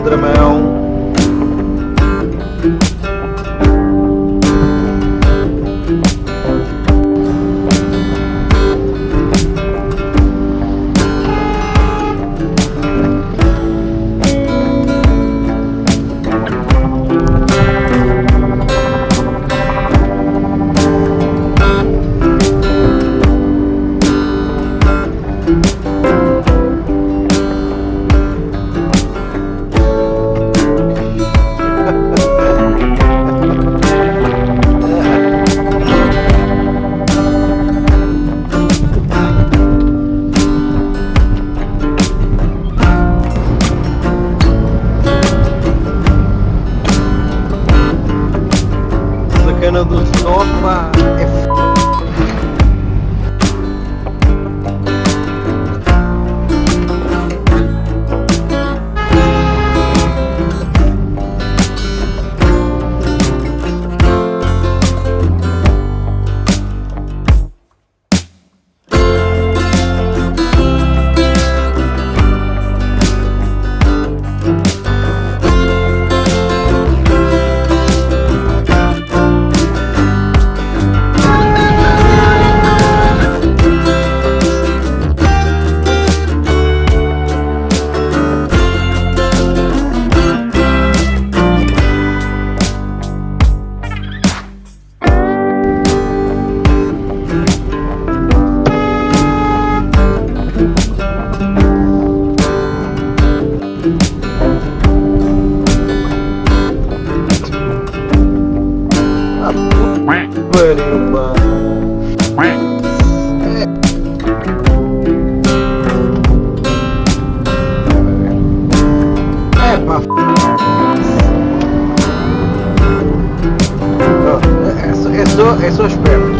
Andra Mel. Sopa É eso espero.